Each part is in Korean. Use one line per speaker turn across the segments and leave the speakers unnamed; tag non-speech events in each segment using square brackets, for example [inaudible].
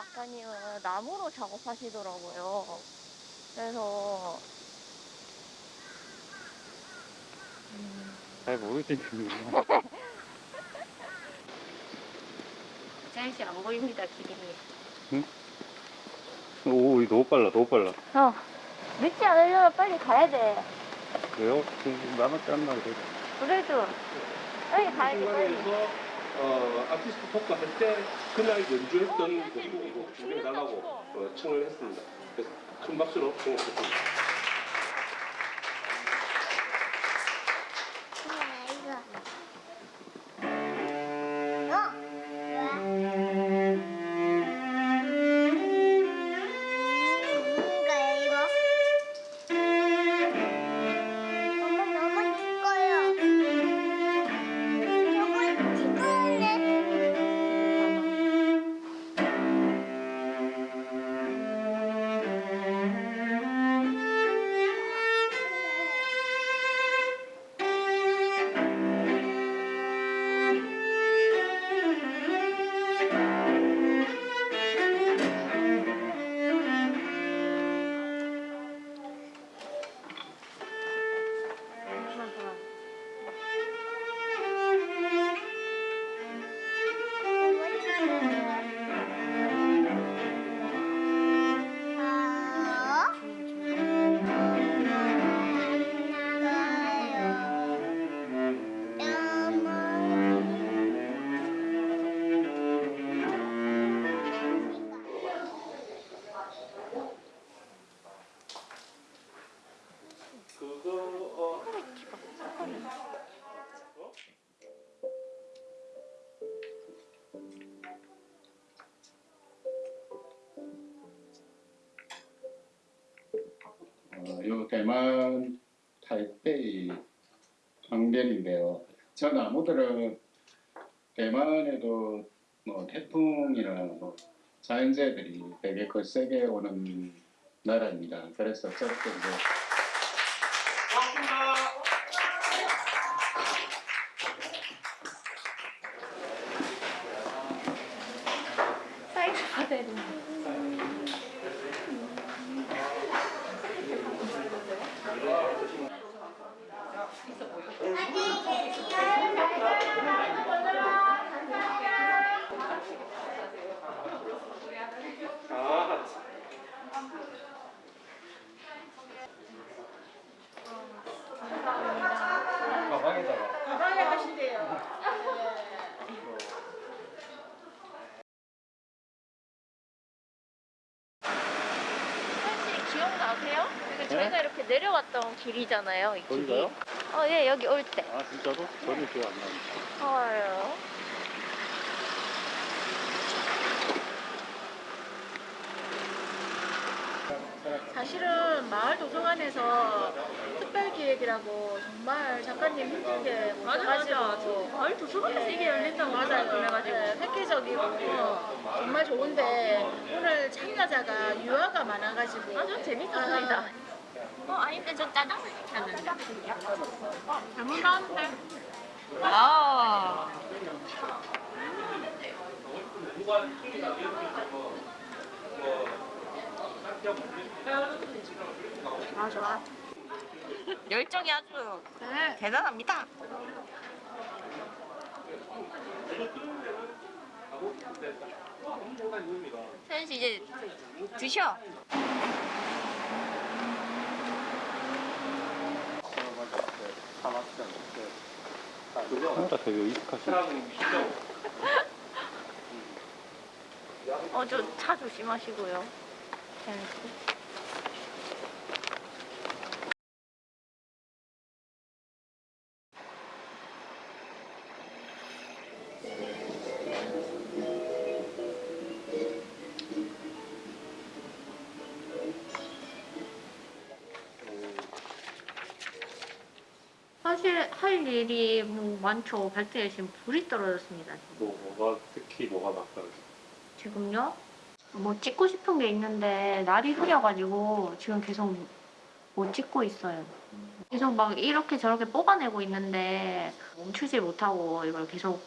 작가님은 나무로 작업하시더라고요. 그래서
잘 모르겠는데.
재현 씨안 보입니다 길이.
오, 이거 너무 빨라, 너무 빨라.
어 늦지 않으려면 빨리 가야 돼.
왜요? 지금 남았지 않나, 그래.
그래도 빨리 가야지 빨리.
어, 아티스트 토크 할 때 그날 연주했던 곡곡 준비해달라고 어, 청을 했습니다. 그래서 큰 박수로 청했습니다.
요 대만 타이페이 광변인데요. 저 나무들은 대만에도 뭐 태풍이나 뭐 자연재해들이 되게 거세게 오는 나라입니다. 그래서 저렇게 이제
사이즈 받아야 되는데.
아,
가방에다가.
가방에 하신대요.
혹시 기억나세요? 이게 저희가 이렇게 내려왔던 길이잖아요. 이 길이.
거기가요?
어, 예, 여기 올 때.
아, 진짜로? 전혀 기억 안 나는데.
헐.
사실은 마을 도서관에서 특별 기획이라고 정말 작가님 힘들게 모셔가지고 마을 도서관에서 이게 열린다고 맞아요. 그래가지고 획기적이고 정말 좋은데 오늘 참가자가 유아가 많아가지고 아주
재밌었습니다. 어, 아닌데 저 짜장면 시켰는데.
잘못 나왔는데
아.
아 좋아.
열정이 아주
네.
대단합니다. 서현 씨 이제 드셔.
카메라 되게 의식하시네.
어, 저 차 조심하시고요. 서현 씨. 사실 할 일이 뭐 많죠. 발등에 지금 불이 떨어졌습니다.
뭐, 뭐가, 특히 뭐가 막다르지?
지금요? 뭐 찍고 싶은 게 있는데 날이 흐려가지고 지금 계속 못 찍고 있어요. 계속 막 이렇게 저렇게 뽑아내고 있는데 멈추지 못하고 이걸 계속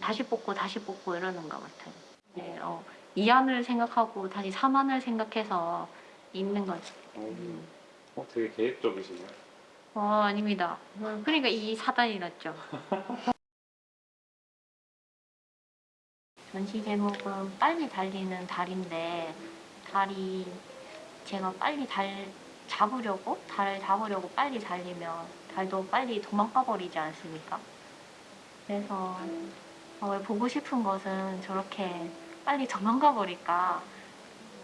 다시 뽑고 다시 뽑고 이러는 것 같아요. 네, 어, 이안을 생각하고 다시 삼안을 생각해서 있는 거지.
어, 어, 되게 계획적이시네요.
어, 아닙니다. 어, 그러니까 이 사단이 났죠. 전시 제목은 빨리 달리는 달인데 달이 제가 빨리 달 잡으려고 달을 잡으려고 빨리 달리면 달도 빨리 도망가 버리지 않습니까? 그래서 어, 왜 보고 싶은 것은 저렇게 빨리 도망가 버릴까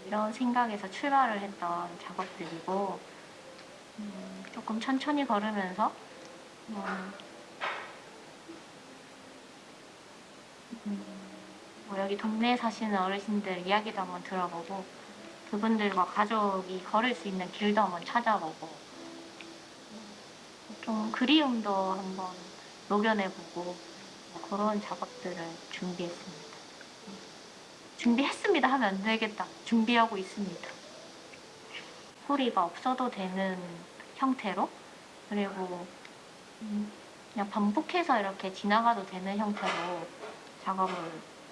이런 생각에서 출발을 했던 작업들이고 음, 조금 천천히 걸으면서 음, 음, 뭐 여기 동네에 사시는 어르신들 이야기도 한번 들어보고 그분들과 가족이 걸을 수 있는 길도 한번 찾아보고 좀 그리움도 한번 녹여내보고 뭐 그런 작업들을 준비했습니다. 준비했습니다 하면 안 되겠다. 준비하고 있습니다. 소리가 없어도 되는 형태로 그리고 음, 그냥 반복해서 이렇게 지나가도 되는 형태로 작업을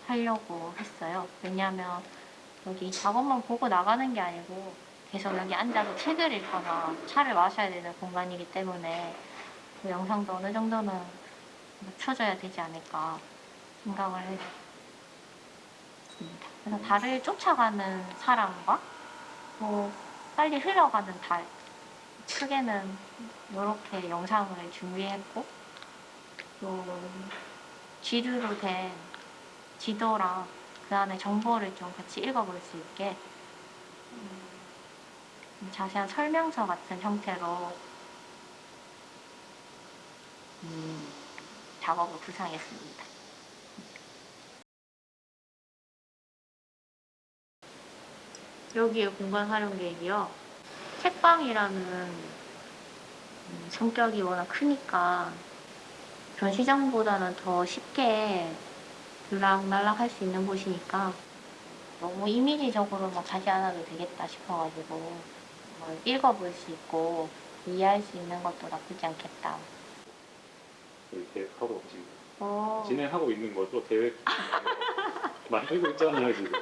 하려고 했어요. 왜냐하면 여기 작업만 보고 나가는 게 아니고 계속 여기 앉아서 책을 읽거나 차를 마셔야 되는 공간이기 때문에 그 영상도 어느 정도는 맞춰줘야 되지 않을까 생각을 했습니다. 그래서 달을 쫓아가는 사람과 뭐 빨리 흘러가는 달 크게는 이렇게 영상을 준비했고 또 지도로 된 지도랑 그 안에 정보를 좀 같이 읽어볼 수 있게 음, 자세한 설명서 같은 형태로 음, 작업을 구상했습니다. 여기에 공간 활용 계획이요. 책방이라는 음, 성격이 워낙 크니까 전시장보다는 더 쉽게 들락날락 할 수 있는 곳이니까 너무 이미지적으로 막 가지 않아도 되겠다 싶어가지고 뭐 읽어볼 수 있고 이해할 수 있는 것도 나쁘지 않겠다.
저희 계획하고 지금
어,
진행하고 있는 거죠. 계획 [laughs] 만들고 있잖아요 지금.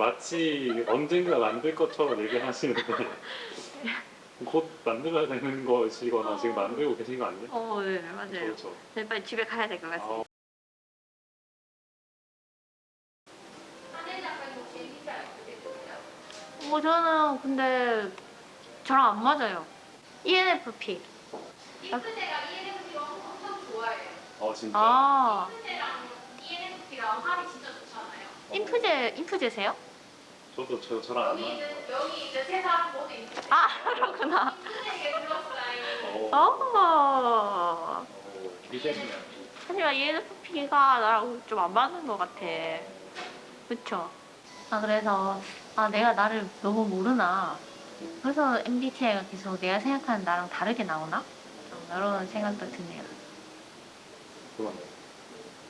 마치 언젠가 만들 것처럼 얘기하시는데 [laughs] 곧 만들어야 되는 것이거나 지금 만들고 계신 거 아니에요?
어, 네, 맞아요.
그렇죠.
네, 빨리 집에 가야 될 것 같습니다.
아,
뭐 저는 근데 저랑 안 맞아요. ENFP.
핑크제가 ENFP가 엄청 좋아해요.
어 진짜.
아,
핑크제랑 ENFP랑 합이 진짜 좋잖아요.
인프제, 인프제세요?
저도 저 저랑 안 맞는
이제 여기 이제 세 사람 모두 인프제.
아, 그렇구나.
어.
어.
미세네요.
하지만 ENFP가 나랑 좀 안 맞는 것 같아. 그쵸? 아, 그래서, 아, 내가 나를 너무 모르나. 그래서 MBTI가 계속 내가 생각하는 나랑 다르게 나오나? 좀 이런 생각도 드네요.
그러네.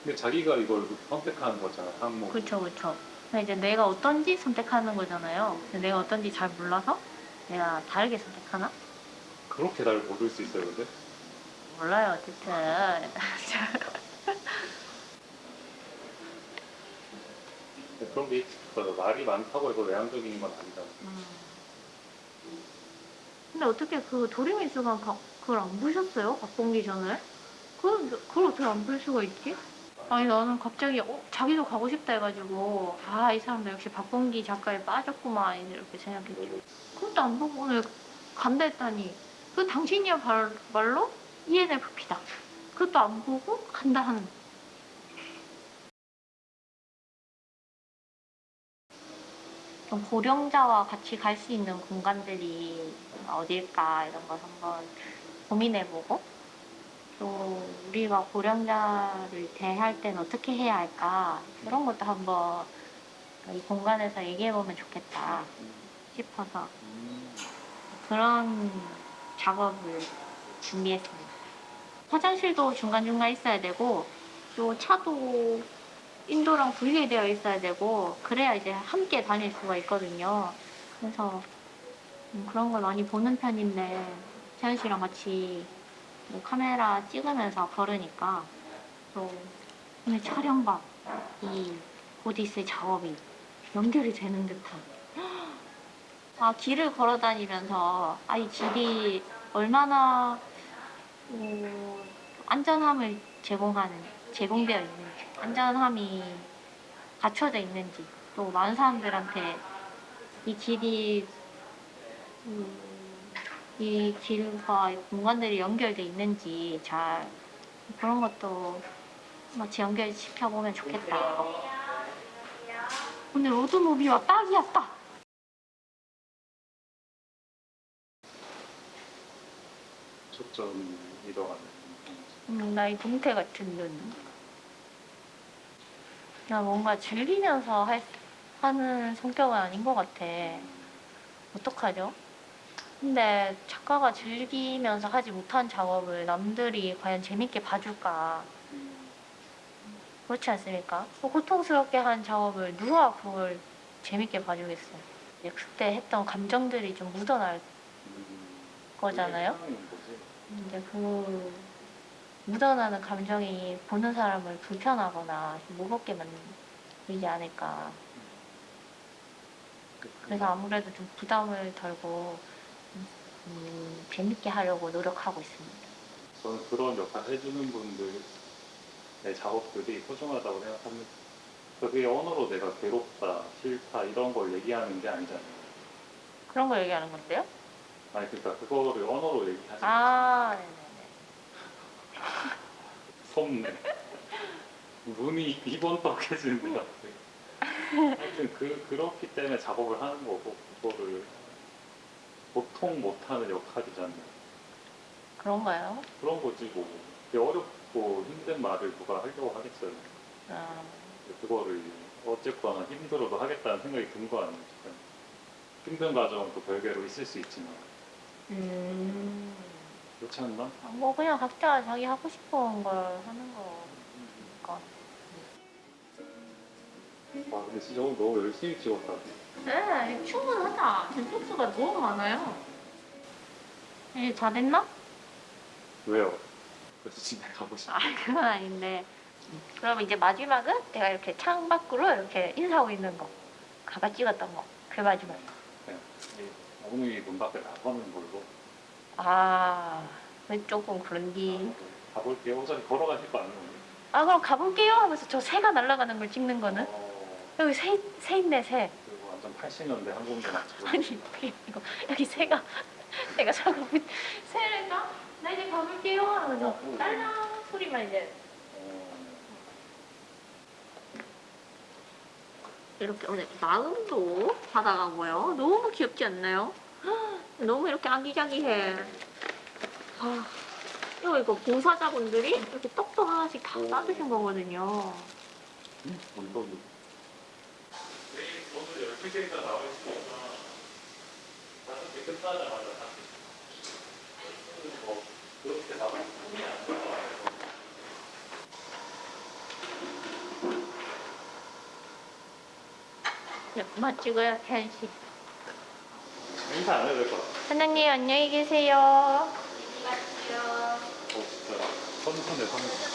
근데 자기가 이걸 선택하는 거잖아 항목.
그쵸, 그쵸. 근데 이제 내가 어떤지 선택하는 거잖아요. 내가 어떤지 잘 몰라서 내가 다르게 선택하나?
그렇게 날 모를 수 있어요 근데?
몰라요, 어쨌든.
그런 게 있어. 말이 많다고 해서 외향적인 건 아니잖아.
음. 근데 어떻게 그 도리미수가 가- 그걸 안 보셨어요? 박봉기 전에? 그걸, 그걸 어떻게 안 볼 수가 있지? 아니 나는 갑자기 어, 자기도 가고 싶다 해가지고 아 이 사람도 역시 박봉기 작가에 빠졌구만 이렇게 생각했죠. 그것도 안 보고 오늘 간다 했다니 그 당신이야 발- 말로 E ENFP다. 그것도 안 보고 간다 하는 좀 고령자와 같이 갈 수 있는 공간들이 어딜까 이런 걸 한번 고민해보고 또 우리가 고령자를 대할 때는 어떻게 해야 할까 그런 것도 한번 이 공간에서 얘기해보면 좋겠다 싶어서 그런 작업을 준비했습니다. 화장실도 중간중간 있어야 되고 또 차도 인도랑 분리되어 있어야 되고 그래야 이제 함께 다닐 수가 있거든요. 그래서 음, 그런 걸 많이 보는 편인데 태연 씨랑 같이 뭐 카메라 찍으면서 걸으니까 또 오늘 촬영과 이 오디세 작업이 연결이 되는 듯한. 아 길을 걸어 다니면서 아 이 길이 얼마나 어, 안전함을 제공하는 제공되어 있는지 안전함이 갖춰져 있는지 또 많은 사람들한테 이 길이 음, 이 길과 이 공간들이 연결돼 있는지 잘 그런 것도 마치 연결시켜 보면 좋겠다. 오늘 오토모비와 딱이었다.
초점 이동하는.
음, 나이 동태 같은 눈. 나 뭔가 즐기면서 할, 하는 성격은 아닌 것 같아. 어떡하죠? 근데 작가가 즐기면서 하지 못한 작업을 남들이 과연 재밌게 봐줄까? 그렇지 않습니까? 뭐 고통스럽게 한 작업을 누가 그걸 재밌게 봐주겠어? 이제 그때 했던 감정들이 좀 묻어날 거잖아요? 이제 그 묻어나는 감정이 보는 사람을 불편하거나 좀 무겁게 만들지 않을까. 그래서 아무래도 좀 부담을 덜고 음, 재밌게 하려고 노력하고 있습니다.
저는 그런 역할 해주는 분들의 작업들이 소중하다고 생각합니다. 그게 언어로 내가 괴롭다, 싫다 이런 걸 얘기하는 게 아니잖아요.
그런 거 얘기하는 건데요?
아니 그러니까 그거를 언어로 얘기하지
아, 네네네.
손네. [laughs] 눈이 이번 떡해지는 것 같아요. 하여튼 그, 그렇기 때문에 작업을 하는 거고 그거를 보통 못하는 역할이잖아요.
그런가요?
그런 거지 뭐. 되게 어렵고 힘든 말을 누가 하려고 하겠어요.
아,
그거를 어쨌거나 힘들어도 하겠다는 생각이 든 거 아니에요. 힘든 과정도 별개로 있을 수 있지만
음,
그렇지 않나?
뭐 그냥 각자 자기 하고 싶은 걸 하는 거니까.
와 근데 진짜 오늘 너무 열심히 찍었다.
네, 충분하다. 속수가 너무 많아요. 이제 다 됐나?
왜요? 그래서 집에 가고 싶어.
아, 그건 아닌데. 그럼 이제 마지막은 내가 이렇게 창 밖으로 이렇게 인사하고 있는 거. 가가 찍었던 거. 그 마지막.
그냥 어머니 문 밖에 나가는 걸로
아, 왜 조금 그런디.
가볼게요. 어차피 걸어가실 거 아니에요?
아, 그럼 가볼게요 하면서 저 새가 날아가는 걸 찍는 거는?
어,
여기 새, 새 있네, 새.
그리고 완전 80년대 한국인들 맞죠?
아니, 이거. 여기 새가, [laughs] 새가 자꾸, 새래가? 나 이제 가볼게요 하면서 딸랑 소리만 이제
어,
이렇게 오늘 마음도 받아가고요. 너무 귀엽지 않나요? [gasps] 너무 이렇게 아기자기해. 아, 이거 이거 봉사자분들이 이렇게 떡떡 하나씩 다 싸주신 거거든요.
언 오늘 12개가 나와 있으니까 다섯 개 끝나자마자 다시 뭐 그렇게 나와 있으면 안 나와요.
네, 그만 태연 씨.
인사 안 해도 될것 같아.
사장님 안녕히 계세요.
어, 진짜 선선해 선선.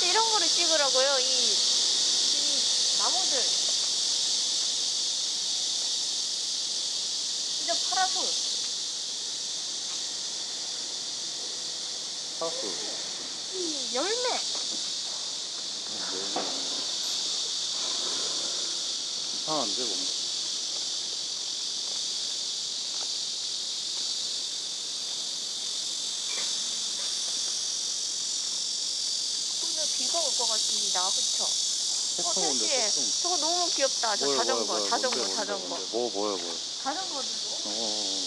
사실 이런 거를 찍으라고요. 이, 이 나무들. 진짜 파라솔.
하우스.
이 열매.
이상한데 뭔가.
보인다. 그쵸? 어,
택시에.
저거 너무 귀엽다. 저
뭐야,
자전거,
뭐야, 뭐야,
자전거,
뭔데,
자전거.
뭐, 뭐야, 뭐야. 자전거도 뭐? 어. 어, 어.